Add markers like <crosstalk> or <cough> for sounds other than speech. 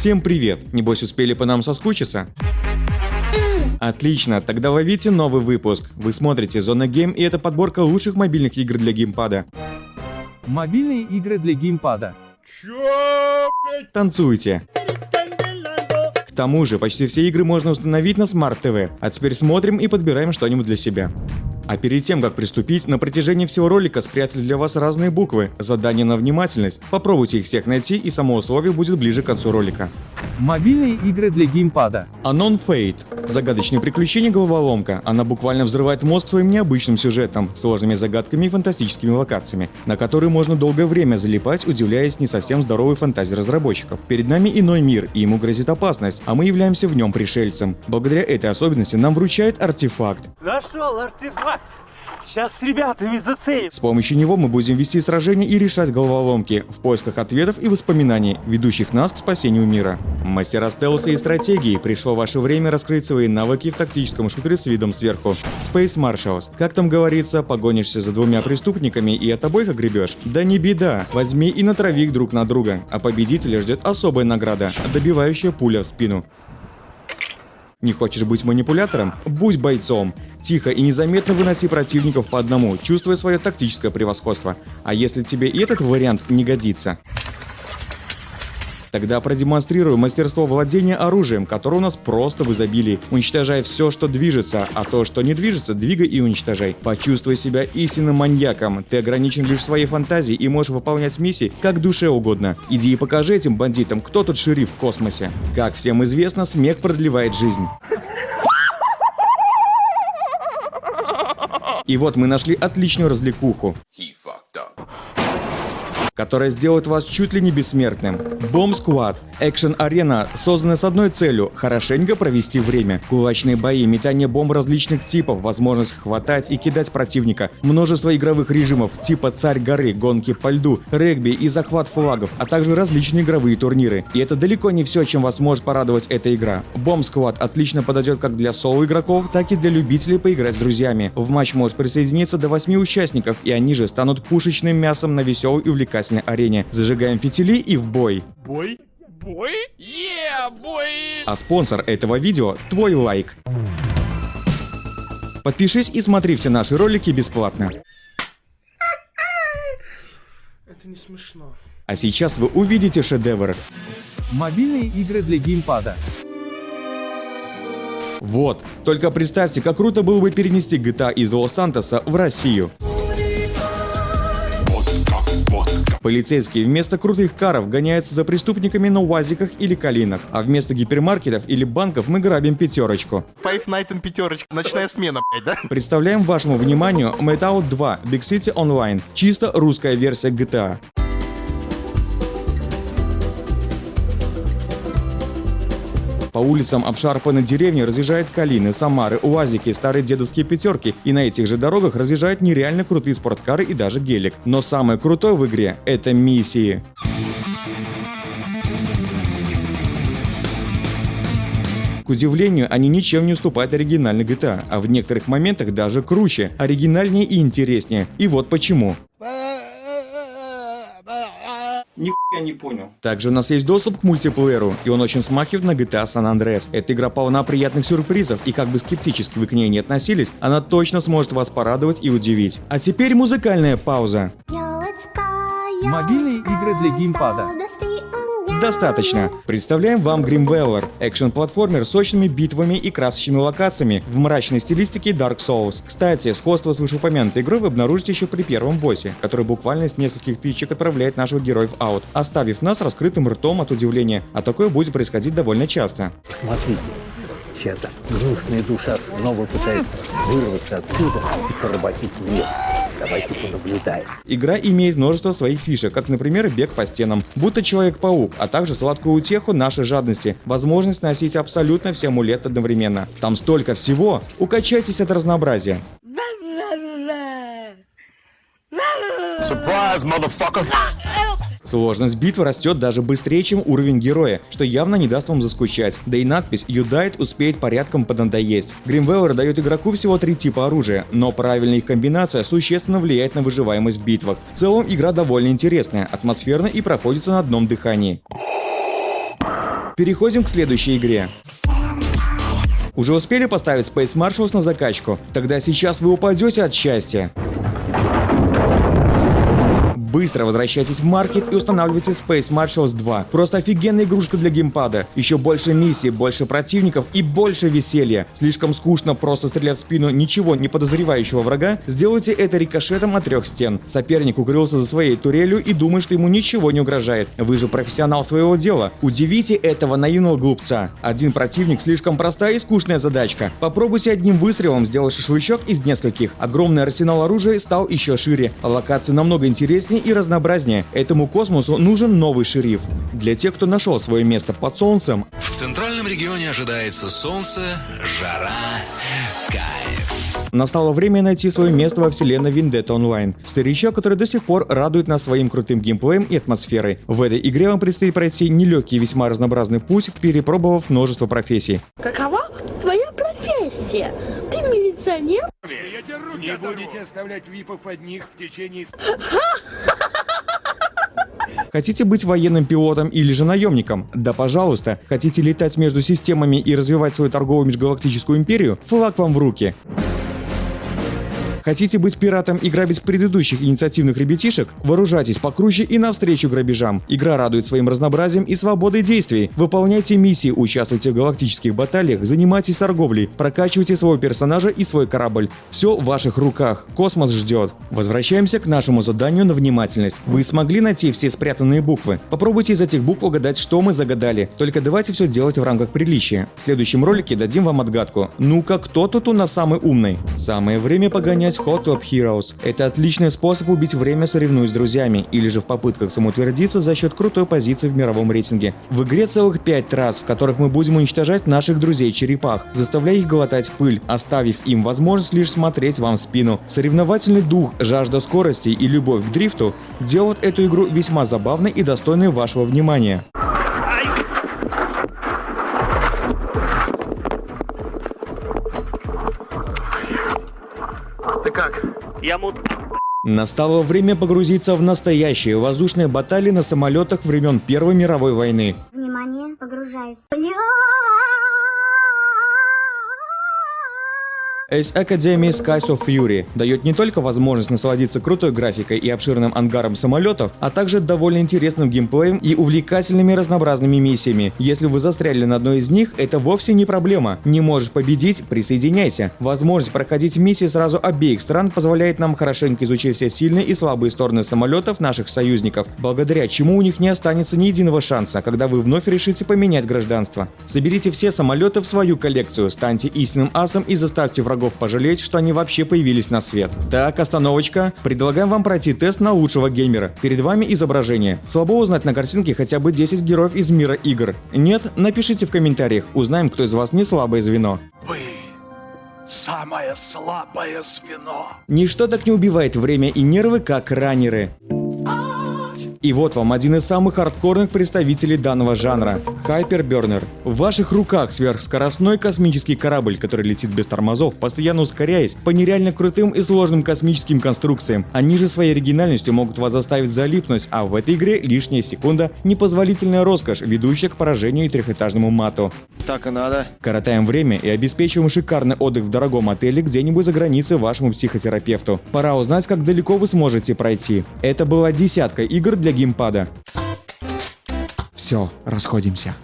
Всем привет! Небось успели по нам соскучиться? Отлично, тогда ловите новый выпуск. Вы смотрите Зона Гейм и это подборка лучших мобильных игр для геймпада. Мобильные игры для геймпада. Танцуйте! К тому же, почти все игры можно установить на Smart TV, а теперь смотрим и подбираем что-нибудь для себя. А перед тем, как приступить, на протяжении всего ролика спрятали для вас разные буквы, задания на внимательность. Попробуйте их всех найти и само условие будет ближе к концу ролика. Мобильные игры для геймпада. Anon Fate. Загадочные приключения головоломка. Она буквально взрывает мозг своим необычным сюжетом, сложными загадками и фантастическими локациями, на которые можно долгое время залипать, удивляясь не совсем здоровой фантазии разработчиков. Перед нами иной мир, и ему грозит опасность, а мы являемся в нем пришельцем. Благодаря этой особенности нам вручает артефакт. Нашел артефакт! Сейчас с ребятами заценим. С помощью него мы будем вести сражения и решать головоломки в поисках ответов и воспоминаний, ведущих нас к спасению мира. Мастера стелса и стратегии, пришло ваше время раскрыть свои навыки в тактическом шутере с видом сверху. Space Marshals. Как там говорится, погонишься за двумя преступниками и от обоих огребешь? Да не беда, возьми и натрави их друг на друга, а победителя ждет особая награда, добивающая пуля в спину. Не хочешь быть манипулятором? Будь бойцом. Тихо и незаметно выноси противников по одному, чувствуя свое тактическое превосходство. А если тебе и этот вариант не годится? Тогда продемонстрирую мастерство владения оружием, которое у нас просто в изобилии. Уничтожай все, что движется, а то, что не движется, двигай и уничтожай. Почувствуй себя истинным маньяком. Ты ограничен лишь своей фантазией и можешь выполнять миссии как душе угодно. Иди и покажи этим бандитам, кто тут шериф в космосе. Как всем известно, смех продлевает жизнь. И вот мы нашли отличную развлекуху которая сделает вас чуть ли не бессмертным. Bomb Squad – экшен-арена, созданная с одной целью – хорошенько провести время. Кулачные бои, метание бомб различных типов, возможность хватать и кидать противника, множество игровых режимов типа «Царь горы», «Гонки по льду», регби и захват флагов, а также различные игровые турниры. И это далеко не все, чем вас может порадовать эта игра. Bomb Squad отлично подойдет как для соло-игроков, так и для любителей поиграть с друзьями. В матч может присоединиться до 8 участников, и они же станут пушечным мясом на веселый и увлекательный увлекательной арене. Зажигаем фитили и в бой. Бой? Бой? Yeah, бой! А спонсор этого видео – твой лайк. Подпишись и смотри все наши ролики бесплатно. Это не смешно. А сейчас вы увидите шедевр. Мобильные игры для геймпада. Вот, только представьте, как круто было бы перенести GTA из Лос-Сантоса в Россию. Полицейские вместо крутых каров гоняются за преступниками на УАЗиках или калинах, а вместо гипермаркетов или банков мы грабим пятерочку. Five Nights and пятерочка. Ночная смена, блядь, да? Представляем вашему вниманию Metal 2 Big City Online. Чисто русская версия GTA. По улицам обшарпанной деревни разъезжают калины, самары, уазики, старые дедовские пятерки, и на этих же дорогах разъезжают нереально крутые спорткары и даже гелик. Но самое крутое в игре — это миссии. К удивлению, они ничем не уступают оригинальной GTA, а в некоторых моментах даже круче, оригинальнее и интереснее. И вот почему. Нихуя не понял. Также у нас есть доступ к мультиплееру, и он очень смахивает на GTA San Andreas. Эта игра полна приятных сюрпризов, и как бы скептически вы к ней не относились, она точно сможет вас порадовать и удивить. А теперь музыкальная пауза. Мобильные игры для геймпада. Достаточно. Представляем вам Grimweller, экшен-платформер с сочными битвами и красочными локациями в мрачной стилистике Dark Souls. Кстати, сходство с вышеупомянутой игрой вы обнаружите еще при первом боссе, который буквально с нескольких тычек отправляет наших героев аут, оставив нас раскрытым ртом от удивления, а такое будет происходить довольно часто. Смотрите, сейчас гнусная душа снова пытается вырваться отсюда и поработить мир. Давайте понаблюдаем. Игра имеет множество своих фишек, как, например, бег по стенам, будто Человек-паук, а также сладкую утеху нашей жадности, возможность носить абсолютно все амулеты одновременно. Там столько всего, укачайтесь от разнообразия. Surprise, motherfucker! Сложность битвы растет даже быстрее, чем уровень героя, что явно не даст вам заскучать. Да и надпись «You died» успеет порядком поднадоесть. Гримвеллер дает игроку всего три типа оружия, но правильная их комбинация существенно влияет на выживаемость в битвах. В целом игра довольно интересная, атмосферная и проходится на одном дыхании. Переходим к следующей игре. Уже успели поставить Space Marshals на закачку? Тогда сейчас вы упадете от счастья. Быстро возвращайтесь в маркет и устанавливайте Space Marshals 2. Просто офигенная игрушка для геймпада. Еще больше миссий, больше противников и больше веселья. Слишком скучно просто стрелять в спину ничего не подозревающего врага? Сделайте это рикошетом от трех стен. Соперник укрылся за своей турелью и думает, что ему ничего не угрожает. Вы же профессионал своего дела. Удивите этого наивного глупца. Один противник слишком простая и скучная задачка. Попробуйте одним выстрелом сделать шашлычок из нескольких. Огромный арсенал оружия стал еще шире. Локации намного интереснее и разнообразнее. Этому космосу нужен новый шериф. Для тех, кто нашел свое место под солнцем, В центральном регионе ожидается солнце, жара, кайф. Настало время найти свое место во вселенной Vendetta Online. Старичок, который до сих пор радует нас своим крутым геймплеем и атмосферой. В этой игре вам предстоит пройти нелегкий и весьма разнообразный путь, перепробовав множество профессий. Какова профессия? Ты милиционер? Не будете оставлять випов одних в течение <laughs> Хотите быть военным пилотом или же наемником? Да пожалуйста. Хотите летать между системами и развивать свою торговую межгалактическую империю? Флаг вам в руки. Хотите быть пиратом и грабить предыдущих инициативных ребятишек? Вооружайтесь покруче и навстречу грабежам. Игра радует своим разнообразием и свободой действий. Выполняйте миссии, участвуйте в галактических баталиях, занимайтесь торговлей, прокачивайте своего персонажа и свой корабль. Все в ваших руках. Космос ждет. Возвращаемся к нашему заданию на внимательность. Вы смогли найти все спрятанные буквы? Попробуйте из этих букв угадать, что мы загадали. Только давайте все делать в рамках приличия. В следующем ролике дадим вам отгадку. Ну-ка, кто тут у нас самый умный? Самое время погонять Hot Top Heroes. Это отличный способ убить время, соревнуясь с друзьями, или же в попытках самоутвердиться за счет крутой позиции в мировом рейтинге. В игре целых 5 трасс, в которых мы будем уничтожать наших друзей-черепах, заставляя их глотать пыль, оставив им возможность лишь смотреть вам в спину. Соревновательный дух, жажда скорости и любовь к дрифту делают эту игру весьма забавной и достойной вашего внимания. Я мут. Настало время погрузиться в настоящие воздушные баталии на самолетах времен Первой мировой войны. Внимание, погружаюсь. Ace Academy Skies of Fury дает не только возможность насладиться крутой графикой и обширным ангаром самолетов, а также довольно интересным геймплеем и увлекательными разнообразными миссиями. Если вы застряли на одной из них, это вовсе не проблема. Не можешь победить – присоединяйся. Возможность проходить миссии сразу обеих стран позволяет нам хорошенько изучить все сильные и слабые стороны самолетов наших союзников, благодаря чему у них не останется ни единого шанса, когда вы вновь решите поменять гражданство. Соберите все самолеты в свою коллекцию, станьте истинным асом и заставьте врагов пожалеть, что они вообще появились на свет. Так, остановочка. Предлагаем вам пройти тест на лучшего геймера. Перед вами изображение. Слабо узнать на картинке хотя бы 10 героев из мира игр. Нет? Напишите в комментариях. Узнаем, кто из вас не слабое звено. Вы самое слабое звено. Ничто так не убивает время и нервы, как раннеры. И вот вам один из самых хардкорных представителей данного жанра – Hyperburner. В ваших руках сверхскоростной космический корабль, который летит без тормозов, постоянно ускоряясь по нереально крутым и сложным космическим конструкциям. Они же своей оригинальностью могут вас заставить залипнуть, а в этой игре лишняя секунда – непозволительная роскошь, ведущая к поражению и трехэтажному мату. Так и надо. Коротаем время и обеспечиваем шикарный отдых в дорогом отеле где-нибудь за границей вашему психотерапевту. Пора узнать, как далеко вы сможете пройти. Это была десятка игр для геймпада. Все, расходимся.